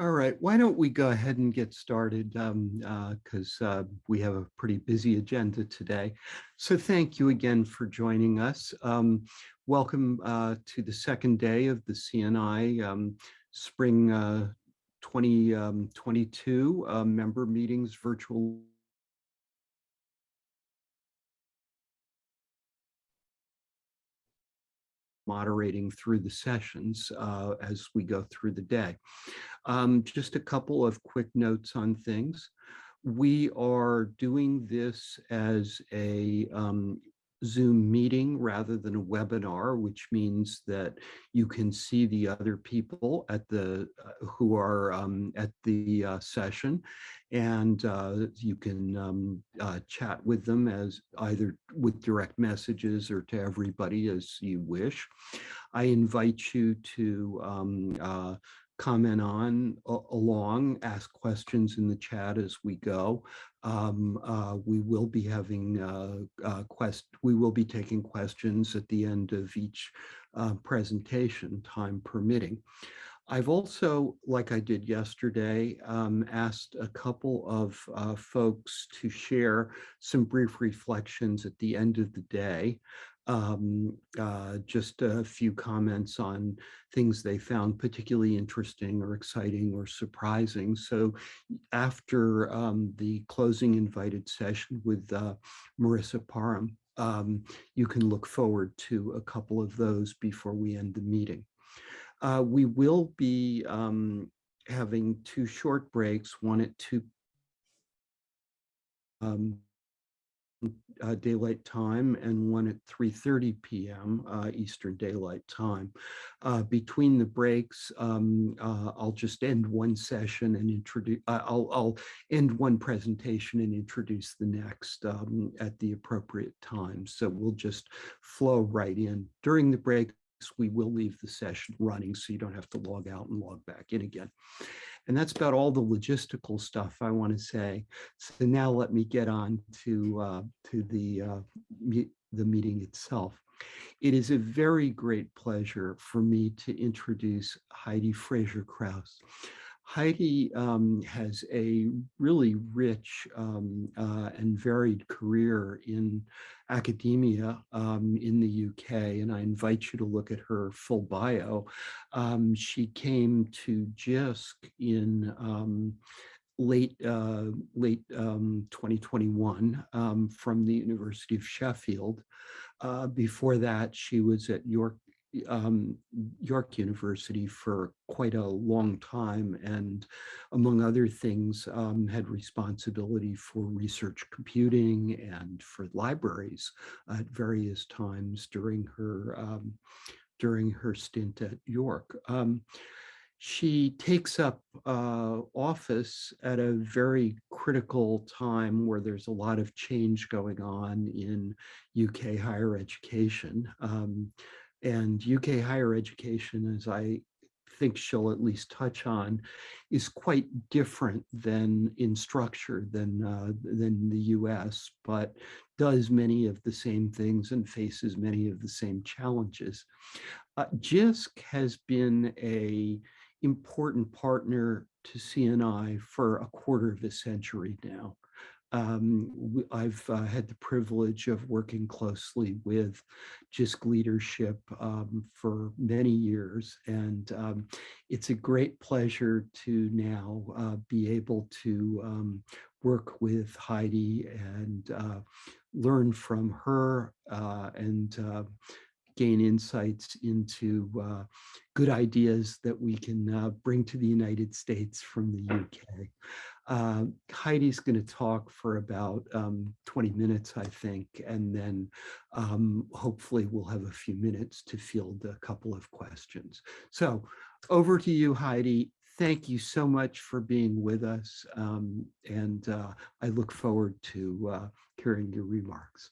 All right, why don't we go ahead and get started because um, uh, uh, we have a pretty busy agenda today. So thank you again for joining us. Um, welcome uh, to the second day of the CNI um, Spring 2022 um, uh, member meetings virtual moderating through the sessions uh, as we go through the day. Um, just a couple of quick notes on things. We are doing this as a um, Zoom meeting rather than a webinar, which means that you can see the other people at the uh, who are um, at the uh, session, and uh, you can um, uh, chat with them as either with direct messages or to everybody as you wish. I invite you to um, uh, comment on along, ask questions in the chat as we go. Um, uh, we will be having uh, uh, quest. We will be taking questions at the end of each uh, presentation, time permitting. I've also, like I did yesterday, um, asked a couple of folks to share some brief reflections at the end of the day um, uh, just a few comments on things they found particularly interesting or exciting or surprising. So after um, the closing invited session with uh, Marisa Parham, um, you can look forward to a couple of those before we end the meeting. Uh, we will be um, having two short breaks, one at 2 um, uh, Daylight Time and one at 3.30 p.m. Uh, Eastern Daylight Time. Uh, between the breaks, um, uh, I'll just end one session and introduce, uh, I'll, I'll end one presentation and introduce the next um, at the appropriate time. So we'll just flow right in. During the breaks, we will leave the session running so you don't have to log out and log back in again. And that's about all the logistical stuff I want to say. So now let me get on to, uh, to the, uh, me the meeting itself. It is a very great pleasure for me to introduce Heidi Fraser Krauss. Heidi um, has a really rich um, uh, and varied career in academia um, in the UK, and I invite you to look at her full bio. Um, she came to JISC in um, late uh, late um, 2021 from the University of Sheffield. Uh, before that, she was at York um, York University for quite a long time and among other things um, had responsibility for research computing and for libraries at various times during her um, during her stint at York. Um, she takes up uh, office at a very critical time where there's a lot of change going on in UK higher education. And UK higher education, as I think she'll at least touch on, is quite different than in structure than, uh, than the US, but does many of the same things and faces many of the same challenges. Uh, JISC has been a important partner to CNI for a quarter of a century now. Um, I've uh, had the privilege of working closely with JISC leadership um, for many years, and um, it's a great pleasure to now uh, be able to um, work with Heidi and uh, learn from her uh, and uh, gain insights into uh, good ideas that we can bring to the United States from the UK. Uh, Heidi's going to talk for about um, 20 minutes, I think, and then um, hopefully we'll have a few minutes to field a couple of questions. So over to you, Heidi. Thank you so much for being with us, um, and uh, I look forward to uh, hearing your remarks.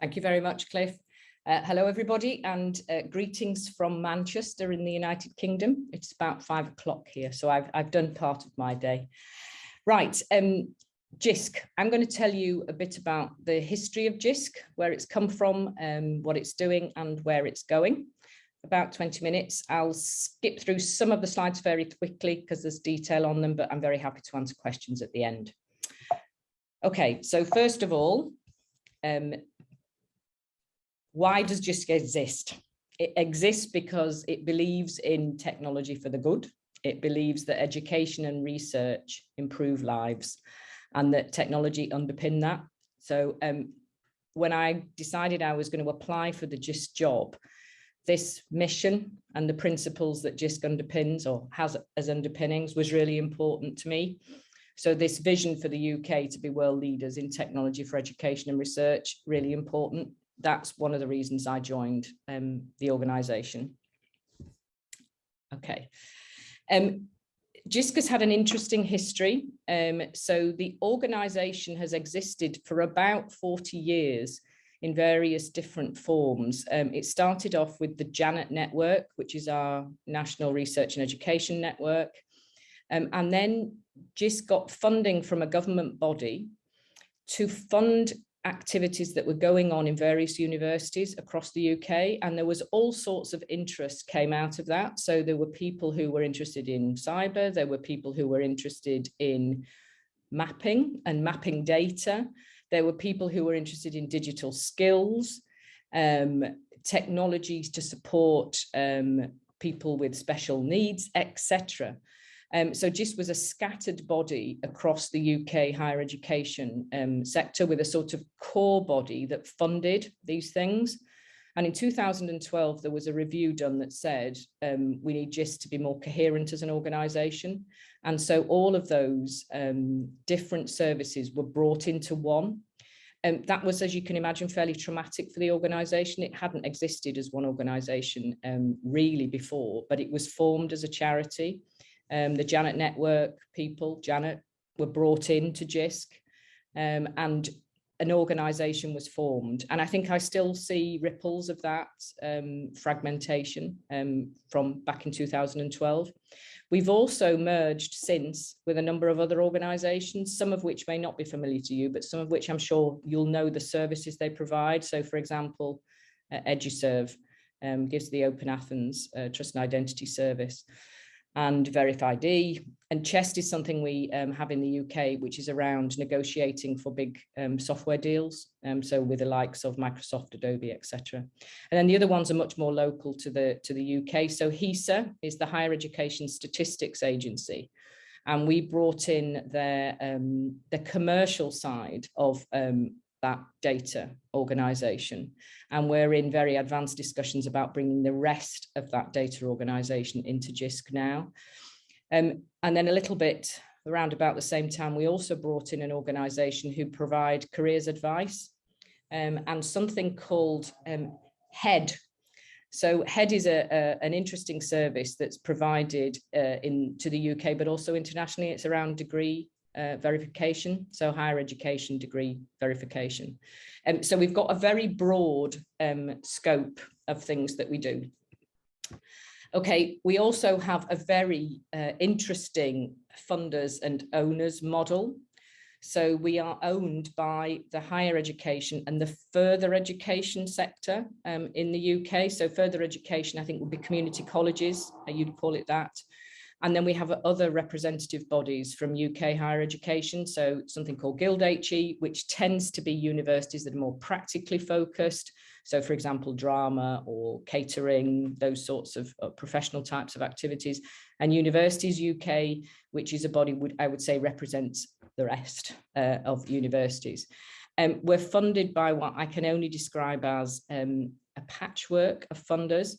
Thank you very much, Cliff. Uh, hello, everybody, and uh, greetings from Manchester in the United Kingdom. It's about five o'clock here, so I've, I've done part of my day. Right, um, JISC. I'm going to tell you a bit about the history of JISC, where it's come from, um, what it's doing and where it's going. about 20 minutes. I'll skip through some of the slides very quickly because there's detail on them, but I'm very happy to answer questions at the end. Okay, so first of all, um, why does JISC exist? It exists because it believes in technology for the good. It believes that education and research improve lives and that technology underpin that. So um, when I decided I was going to apply for the JISC job, this mission and the principles that JISC underpins or has as underpinnings was really important to me. So this vision for the UK to be world leaders in technology for education and research, really important. That's one of the reasons I joined um, the organisation. Okay. Um, JISC has had an interesting history. Um, so the organisation has existed for about 40 years in various different forms. Um, it started off with the Janet Network, which is our National Research and Education Network. Um, and then JISC got funding from a government body to fund activities that were going on in various universities across the UK and there was all sorts of interest came out of that. So there were people who were interested in cyber there were people who were interested in mapping and mapping data there were people who were interested in digital skills um, technologies to support um, people with special needs etc um, so JISC was a scattered body across the UK higher education um, sector with a sort of core body that funded these things. And in 2012, there was a review done that said um, we need JISC to be more coherent as an organisation. And so all of those um, different services were brought into one. And that was, as you can imagine, fairly traumatic for the organisation. It hadn't existed as one organisation um, really before, but it was formed as a charity um, the Janet Network people, Janet, were brought in to JISC um, and an organisation was formed. And I think I still see ripples of that um, fragmentation um, from back in 2012. We've also merged since with a number of other organisations, some of which may not be familiar to you, but some of which I'm sure you'll know the services they provide. So for example, uh, Eduserv um, gives the Open Athens uh, Trust and Identity Service and VerifID. And CHEST is something we um, have in the UK, which is around negotiating for big um, software deals. Um, so with the likes of Microsoft, Adobe, etc. And then the other ones are much more local to the, to the UK. So HESA is the Higher Education Statistics Agency. And we brought in their, um, the commercial side of um, that data organization. And we're in very advanced discussions about bringing the rest of that data organization into JISC now. Um, and then a little bit around about the same time, we also brought in an organization who provide careers advice um, and something called um, HEDD. So HEDD is a, a, an interesting service that's provided uh, in to the UK, but also internationally. It's around degree uh, verification, so higher education degree verification. Um, so we've got a very broad um, scope of things that we do. Okay, we also have a very uh, interesting funders and owners model. So we are owned by the higher education and the further education sector um, in the UK. So further education, I think would be community colleges, uh, you'd call it that. And then we have other representative bodies from UK higher education. So something called Guild HE, which tends to be universities that are more practically focused. So for example, drama or catering, those sorts of uh, professional types of activities. And Universities UK, which is a body would I would say represents the rest uh, of universities. Um, we're funded by what I can only describe as um, a patchwork of funders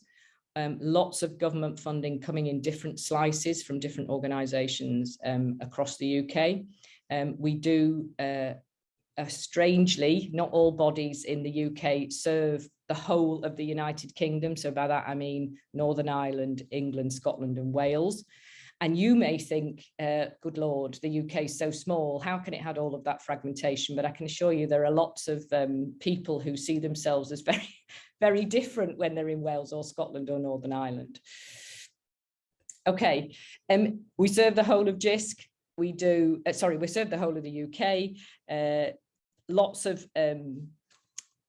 um, lots of government funding coming in different slices from different organisations um, across the UK. Um, we do, uh, uh, strangely, not all bodies in the UK serve the whole of the United Kingdom. So by that I mean Northern Ireland, England, Scotland and Wales. And you may think, uh, good Lord, the UK is so small, how can it have all of that fragmentation? But I can assure you there are lots of um, people who see themselves as very, very different when they're in Wales or Scotland or Northern Ireland. Okay, um, we serve the whole of JISC. We do, uh, sorry, we serve the whole of the UK. Uh, lots of um,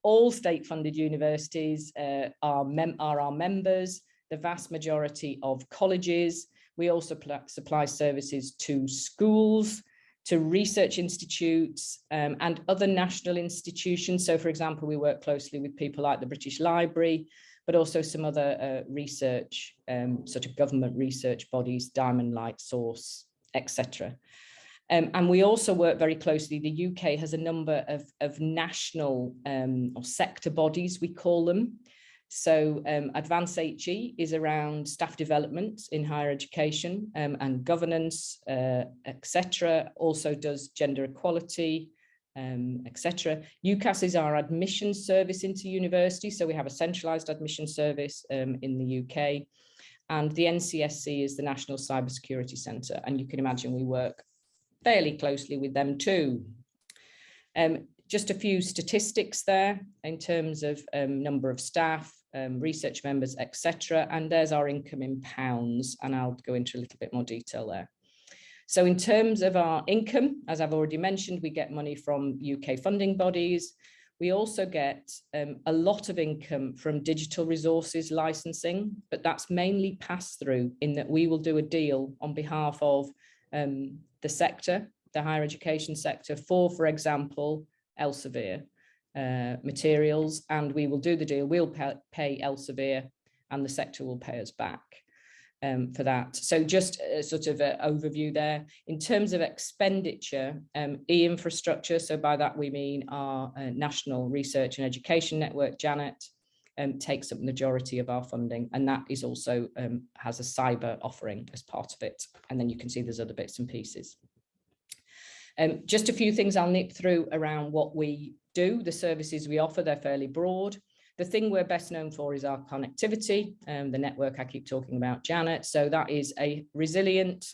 all state funded universities uh, are, are our members, the vast majority of colleges. We also supply services to schools, to research institutes um, and other national institutions. So for example, we work closely with people like the British Library, but also some other uh, research, um, sort of government research bodies, Diamond Light Source, etc. Um, and we also work very closely, the UK has a number of, of national um, or sector bodies, we call them. So um, Advance HE is around staff development in higher education um, and governance, uh, etc. Also does gender equality, um, etc. UCAS is our admission service into university. So we have a centralised admission service um, in the UK. And the NCSC is the National Cybersecurity Centre. And you can imagine we work fairly closely with them too. Um, just a few statistics there in terms of um, number of staff, um, research members, etc. And there's our income in pounds, and I'll go into a little bit more detail there. So in terms of our income, as I've already mentioned, we get money from UK funding bodies. We also get um, a lot of income from digital resources licensing, but that's mainly pass through in that we will do a deal on behalf of um, the sector, the higher education sector for, for example, Elsevier uh, materials and we will do the deal. We'll pay, Elsevier and the sector will pay us back um, for that. So just a sort of an overview there. In terms of expenditure, um, e-infrastructure, so by that we mean our uh, National Research and Education Network, JANET, um, takes up the majority of our funding and that is also um, has a cyber offering as part of it. And then you can see there's other bits and pieces. Um, just a few things I'll nip through around what we do, the services we offer, they're fairly broad. The thing we're best known for is our connectivity, um, the network I keep talking about, Janet. So that is a resilient,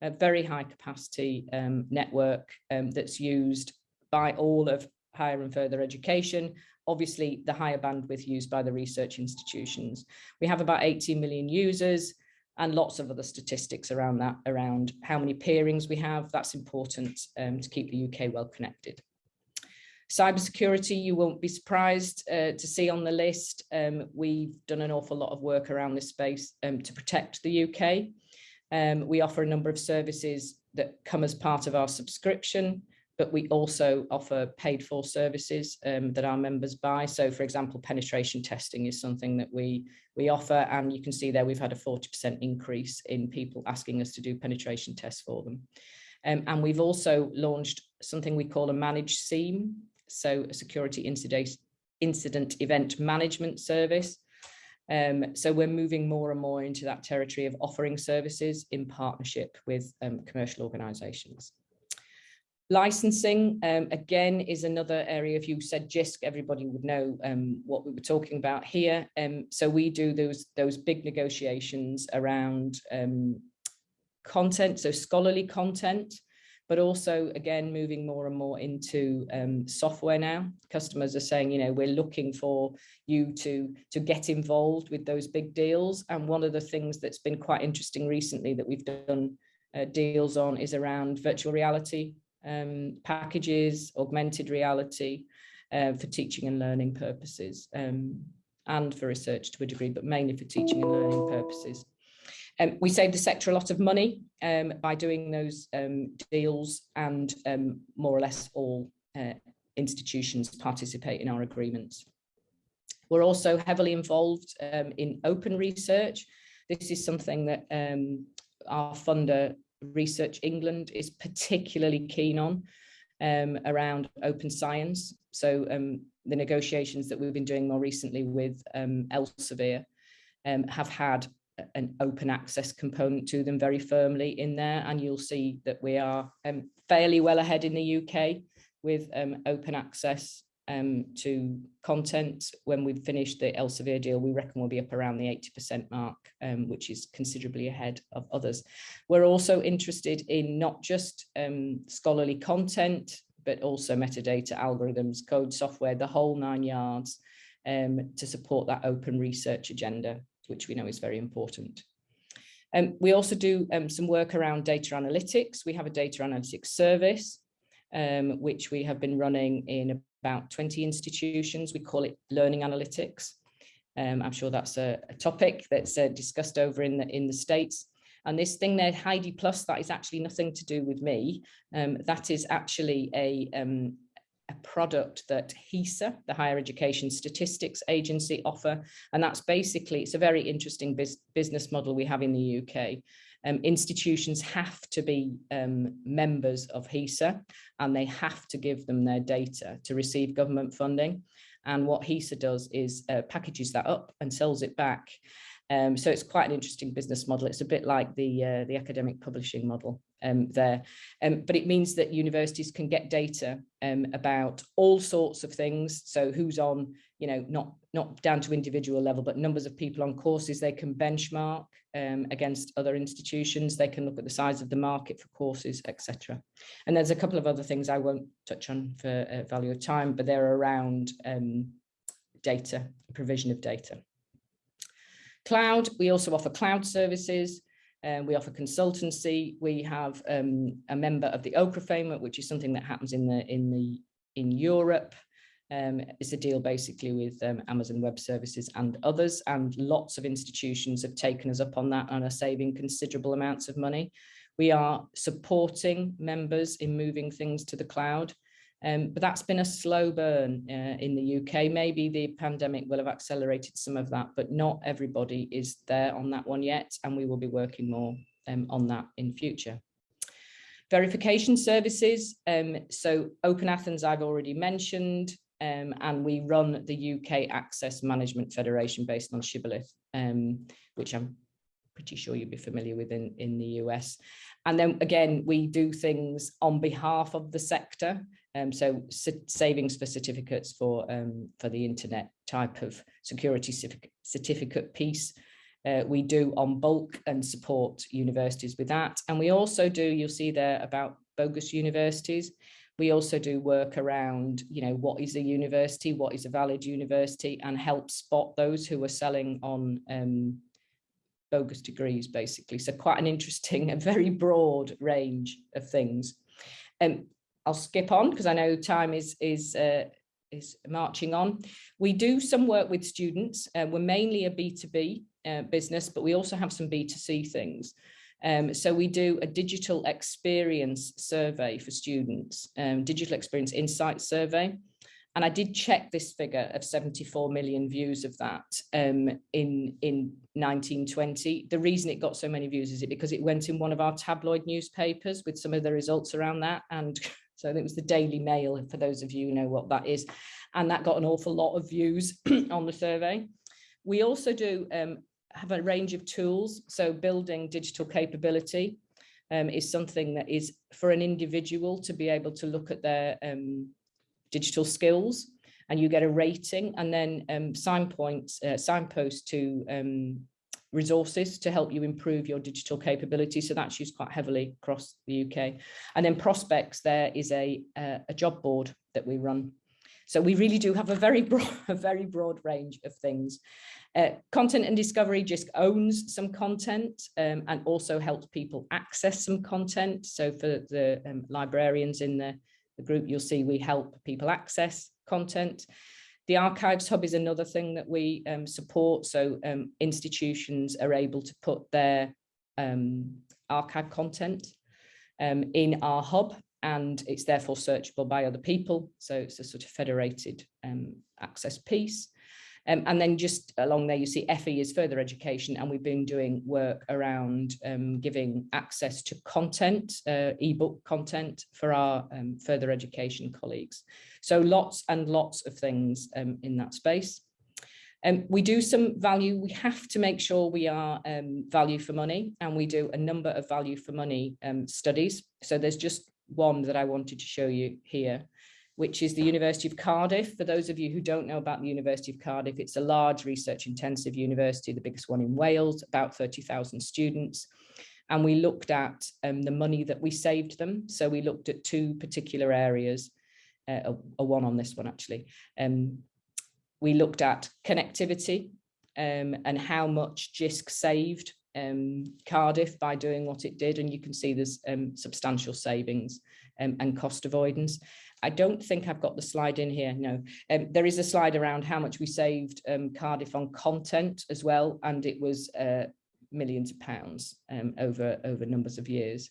a very high capacity um, network um, that's used by all of higher and further education. Obviously, the higher bandwidth used by the research institutions. We have about 18 million users and lots of other statistics around that, around how many peerings we have. That's important um, to keep the UK well connected. Cybersecurity, you won't be surprised uh, to see on the list. Um, we've done an awful lot of work around this space um, to protect the UK. Um, we offer a number of services that come as part of our subscription, but we also offer paid for services um, that our members buy. So for example, penetration testing is something that we, we offer and you can see there we've had a 40% increase in people asking us to do penetration tests for them. Um, and we've also launched something we call a managed SIEM, so a security incident, incident event management service. Um, so we're moving more and more into that territory of offering services in partnership with um, commercial organisations. Licensing, um, again, is another area. If you said JISC, everybody would know um, what we were talking about here. Um, so we do those, those big negotiations around um, content, so scholarly content, but also again moving more and more into um, software now customers are saying you know we're looking for you to to get involved with those big deals and one of the things that's been quite interesting recently that we've done uh, deals on is around virtual reality um, packages augmented reality uh, for teaching and learning purposes um, and for research to a degree but mainly for teaching and learning purposes um, we save the sector a lot of money um, by doing those um, deals and um, more or less all uh, institutions participate in our agreements. We're also heavily involved in open research. This is something that our funder Research England is particularly keen on around open science. So the negotiations that we've been doing more recently with Elsevier have had an open access component to them very firmly in there and you'll see that we are um, fairly well ahead in the UK with um, open access um, to content. When we've finished the Elsevier deal, we reckon we'll be up around the 80% mark, um, which is considerably ahead of others. We're also interested in not just um, scholarly content, but also metadata, algorithms, code software, the whole nine yards um, to support that open research agenda which we know is very important. Um, we also do um, some work around data analytics. We have a data analytics service, which we have been running in about 20 institutions. We call it learning analytics. Um, I'm sure that's a, a topic that's uh, discussed over in the, in the States. And this thing there, Heidi Plus, that is actually nothing to do with me. Um, that is actually a, um, a product that HESA, the Higher Education Statistics Agency, offer. And that's basically, it's a very interesting business model we have in the UK. Um, institutions have to be um, members of HESA and they have to give them their data to receive government funding. And what HESA does is uh, packages that up and sells it back. Um, so it's quite an interesting business model. It's a bit like the, uh, the academic publishing model um, there. Um, but it means that universities can get data um, about all sorts of things. So who's on, you know, not, not down to individual level, but numbers of people on courses they can benchmark um, against other institutions. They can look at the size of the market for courses, etc. And there's a couple of other things I won't touch on for uh, value of time, but they're around um, data, provision of data. Cloud, we also offer cloud services. Um, we offer consultancy. We have um, a member of the OCRE framework, which is something that happens in the in the in Europe. Um, it's a deal basically with um, Amazon Web Services and others, and lots of institutions have taken us up on that and are saving considerable amounts of money. We are supporting members in moving things to the cloud. Um, but that's been a slow burn uh, in the UK. Maybe the pandemic will have accelerated some of that, but not everybody is there on that one yet. And we will be working more um, on that in future. Verification services. Um, so Open Athens, I've already mentioned, um, and we run the UK Access Management Federation based on Shibboleth, um, which I'm pretty sure you'd be familiar with in, in the US. And then again, we do things on behalf of the sector. Um, so savings for certificates for um, for the internet type of security certificate piece. Uh, we do on bulk and support universities with that. And we also do, you'll see there about bogus universities. We also do work around, you know, what is a university, what is a valid university and help spot those who are selling on um, bogus degrees, basically. So quite an interesting, and very broad range of things. Um, I'll skip on because I know time is is uh, is marching on. We do some work with students. Uh, we're mainly a B2B uh, business, but we also have some B2C things. Um, so we do a digital experience survey for students, um, digital experience insight survey. And I did check this figure of 74 million views of that um, in, in 1920. The reason it got so many views is it because it went in one of our tabloid newspapers with some of the results around that. And so it was the Daily Mail, for those of you who know what that is. And that got an awful lot of views on the survey. We also do um, have a range of tools. So building digital capability um, is something that is for an individual to be able to look at their um, digital skills and you get a rating and then um, sign points, uh, signposts to um, resources to help you improve your digital capability. So that's used quite heavily across the UK. And then prospects, there is a, a, a job board that we run. So we really do have a very broad, a very broad range of things. Uh, content and discovery just owns some content um, and also helps people access some content. So for the um, librarians in the, the group, you'll see we help people access content. The Archives Hub is another thing that we um, support. So um, institutions are able to put their um, archive content um, in our hub and it's therefore searchable by other people. So it's a sort of federated um, access piece. Um, and then just along there, you see FE is further education, and we've been doing work around um, giving access to content, uh, ebook content for our um, further education colleagues. So lots and lots of things um, in that space. Um, we do some value, we have to make sure we are um, value for money, and we do a number of value for money studies. So there's just one that I wanted to show you here which is the University of Cardiff. For those of you who don't know about the University of Cardiff, it's a large research intensive university, the biggest one in Wales, about 30,000 students. And we looked at um, the money that we saved them. So we looked at two particular areas, uh, a, a, one on this one actually. Um, we looked at connectivity um, and how much JISC saved um, Cardiff by doing what it did. And you can see there's um, substantial savings um, and cost avoidance. I don't think I've got the slide in here. No, um, there is a slide around how much we saved um, Cardiff on content as well, and it was uh, millions of pounds um, over over numbers of years.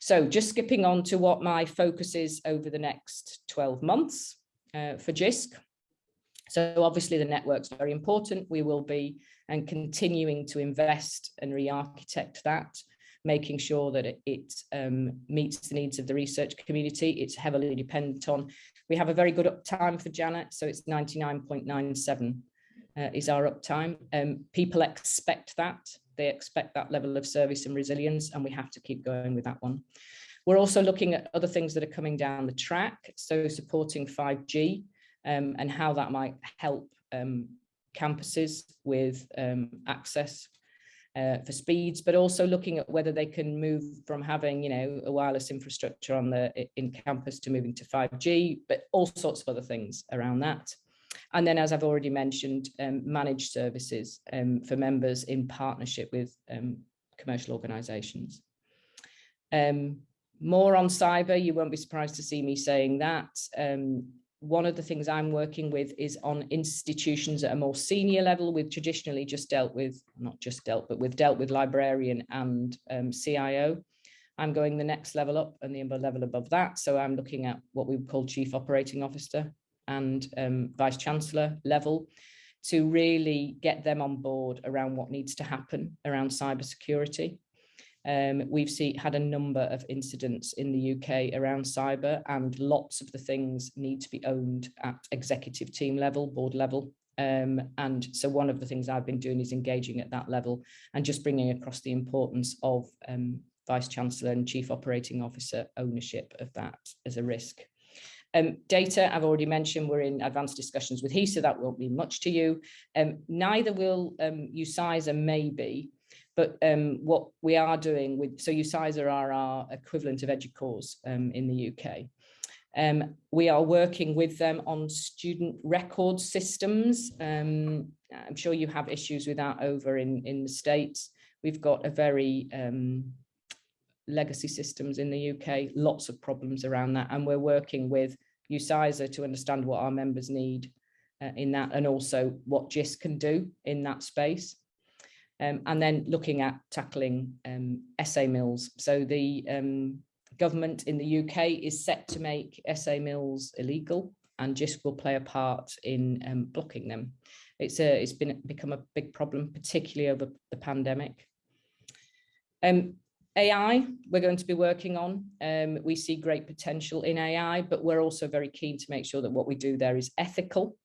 So just skipping on to what my focus is over the next 12 months uh, for JISC. So obviously the network's very important. We will be and continuing to invest and re-architect that, making sure that it, it um, meets the needs of the research community. It's heavily dependent on, we have a very good uptime for Janet, so it's 99.97 uh, is our uptime. Um, people expect that. They expect that level of service and resilience, and we have to keep going with that one. We're also looking at other things that are coming down the track, so supporting 5G um, and how that might help um, campuses with um, access uh, for speeds, but also looking at whether they can move from having, you know, a wireless infrastructure on the in campus to moving to 5G, but all sorts of other things around that. And then, as I've already mentioned, um, managed services um, for members in partnership with um, commercial organisations. Um, more on cyber, you won't be surprised to see me saying that. One of the things I'm working with is on institutions at a more senior level. We've traditionally just dealt with, not just dealt, but we've dealt with librarian and um, CIO. I'm going the next level up and the level above that. So I'm looking at what we call chief operating officer and um, vice chancellor level to really get them on board around what needs to happen around cybersecurity. Um, we've see, had a number of incidents in the UK around cyber and lots of the things need to be owned at executive team level, board level. Um, and so one of the things I've been doing is engaging at that level and just bringing across the importance of um, Vice Chancellor and Chief Operating Officer ownership of that as a risk. Um, data, I've already mentioned, we're in advanced discussions with HESA, that won't mean much to you. Um, neither will um, UCISA maybe, but um, what we are doing with, so UCISA are our equivalent of EDUCAUSE um, in the UK. Um, we are working with them on student record systems. Um, I'm sure you have issues with that over in, in the States. We've got a very um, legacy systems in the UK, lots of problems around that. And we're working with UCISA to understand what our members need uh, in that and also what JISC can do in that space. Um, and then looking at tackling um, essay mills. So the um, government in the UK is set to make essay mills illegal and JISC will play a part in um, blocking them. It's, a, it's been become a big problem, particularly over the pandemic. Um, AI, we're going to be working on. Um, we see great potential in AI, but we're also very keen to make sure that what we do there is ethical.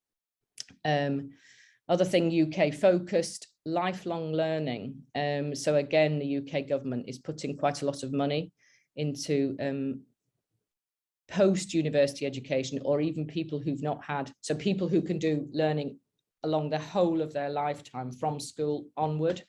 Other thing, UK focused, lifelong learning. Um, so again, the UK government is putting quite a lot of money into um, post-university education or even people who've not had, so people who can do learning along the whole of their lifetime from school onward.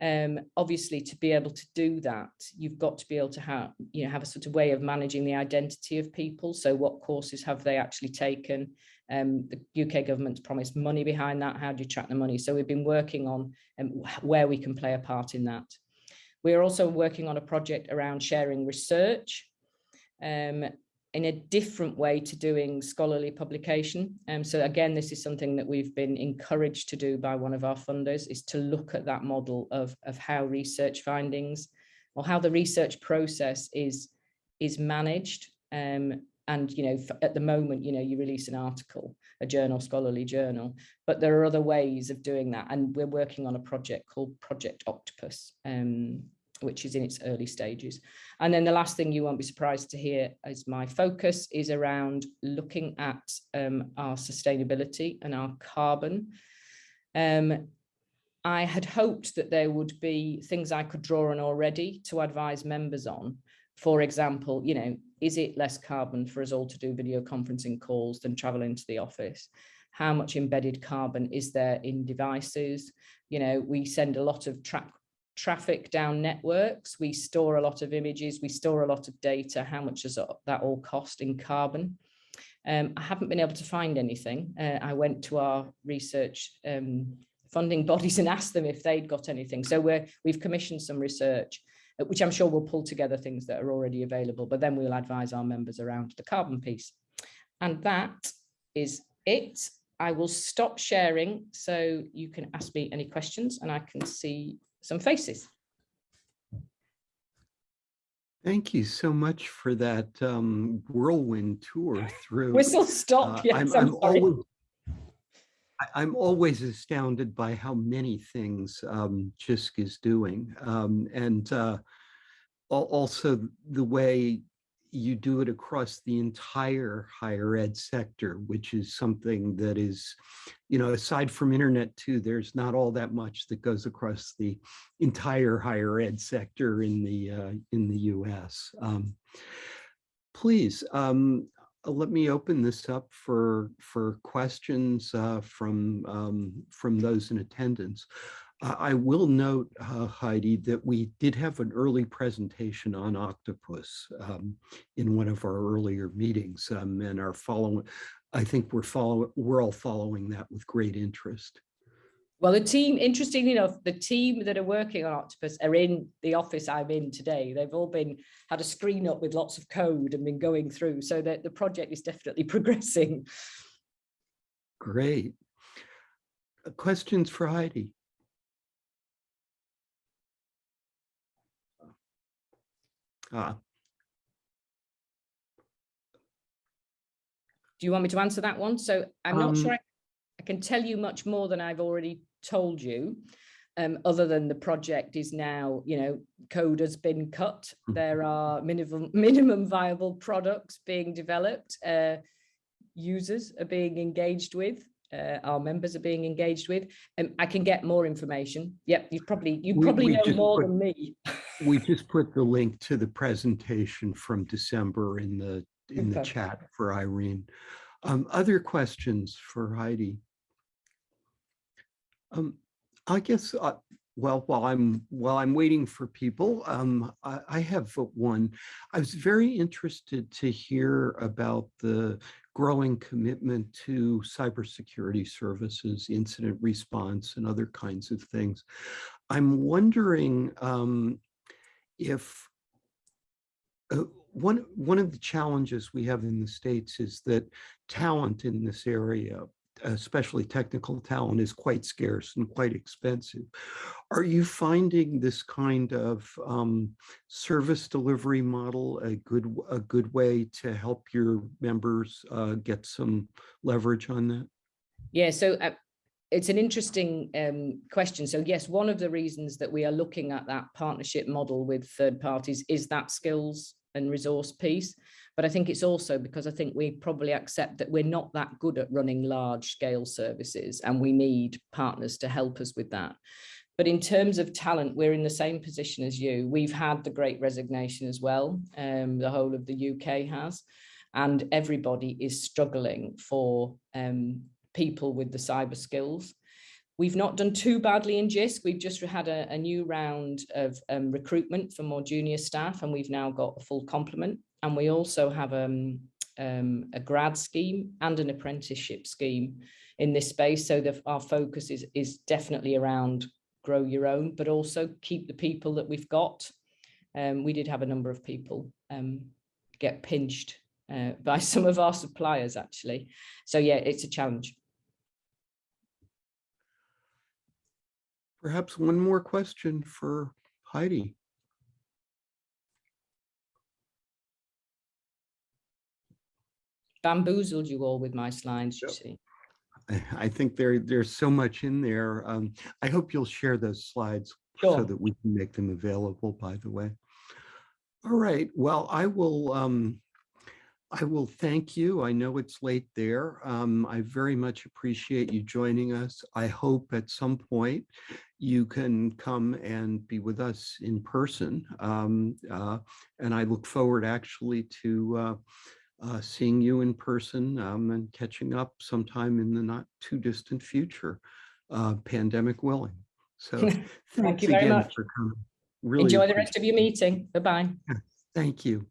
Um, obviously, to be able to do that, you've got to be able to have, you know, have a sort of way of managing the identity of people. So what courses have they actually taken? Um, the UK government's promised money behind that. How do you track the money? So we've been working on um, where we can play a part in that. We're also working on a project around sharing research. Um, in a different way to doing scholarly publication. Um, so again, this is something that we've been encouraged to do by one of our funders is to look at that model of, of how research findings or how the research process is, is managed. Um, and, you know, at the moment, you know, you release an article, a journal, scholarly journal, but there are other ways of doing that. And we're working on a project called Project Octopus, um, which is in its early stages. And then the last thing you won't be surprised to hear is my focus is around looking at um, our sustainability and our carbon. Um, I had hoped that there would be things I could draw on already to advise members on. For example, you know, is it less carbon for us all to do video conferencing calls than travel into the office? How much embedded carbon is there in devices? You know, we send a lot of track traffic down networks. We store a lot of images, we store a lot of data. How much does that all cost in carbon? Um, I haven't been able to find anything. Uh, I went to our research um, funding bodies and asked them if they'd got anything. So we're, we've commissioned some research, which I'm sure will pull together things that are already available, but then we'll advise our members around the carbon piece. And that is it. I will stop sharing so you can ask me any questions and I can see some faces. Thank you so much for that um, whirlwind tour through. Whistle stop. Uh, yes, I'm, I'm I'm always, I'm always astounded by how many things um, JISC is doing. Um, and uh, also the way you do it across the entire higher ed sector, which is something that is, you know, aside from Internet2, there's not all that much that goes across the entire higher ed sector in the uh, in the US. Um, please, um, let me open this up for for questions uh, from um, from those in attendance. Uh, I will note, uh, Heidi, that we did have an early presentation on octopus um, in one of our earlier meetings, um, and are following. I think we're follow we're all following that with great interest. Well, the team, interestingly enough, the team that are working on Octopus are in the office I'm in today. They've all been had a screen up with lots of code and been going through so that the project is definitely progressing. Great. Uh, Questions for Heidi? Ah, Do you want me to answer that one? So I'm not sure Um, I can tell you much more than I've already told you. Um, other than the project is now, you know, code has been cut. Mhm. There are minimum minimum viable products being developed. Uh, users are being engaged with. Uh, our members are being engaged with. And I can get more information. Yep, you probably you probably we know more put- than me. we just put the link to the presentation from December in the in the chat for Irene. Um, other questions for Heidi? Um, I guess, uh, well, while I'm while I'm waiting for people, um, I, I have one. I was very interested to hear about the growing commitment to cybersecurity services, incident response, and other kinds of things. I'm wondering um, if uh, one one of the challenges we have in the states is that talent in this area especially technical talent is quite scarce and quite expensive are you finding this kind of um, service delivery model a good a good way to help your members uh, get some leverage on that Yeah, so uh, it's an interesting um, question. So yes, one of the reasons that we are looking at that partnership model with third parties is that skills and resource piece. But I think it's also because I think we probably accept that we're not that good at running large scale services and we need partners to help us with that. But in terms of talent, we're in the same position as you. We've had the great resignation as well. Um, the whole of the UK has, and everybody is struggling for um, people with the cyber skills. We've not done too badly in JISC. We've just had a, a new round of um, recruitment for more junior staff, and we've now got a full complement. And we also have um, um, a grad scheme and an apprenticeship scheme in this space. So our focus is, is definitely around grow your own, but also keep the people that we've got. Um, we did have a number of people um, get pinched uh, by some of our suppliers, actually. So yeah, it's a challenge. perhaps one more question for heidi Bamboozled you all with my slides, you Yep. see. I- think there, there's so much in there. Um, I hope you'll share those slides so that we can make them available, by the way. All right, well, I will, um, I will thank you. I know it's late there. Um, I very much appreciate you joining us. I hope at some point you can come and be with us in person. Um, uh, and I look forward actually to uh, uh, seeing you in person um, and catching up sometime in the not too distant future, uh, pandemic willing. So thank you very much. for coming. Really Enjoy the rest of your meeting. Bye-bye. Thank you.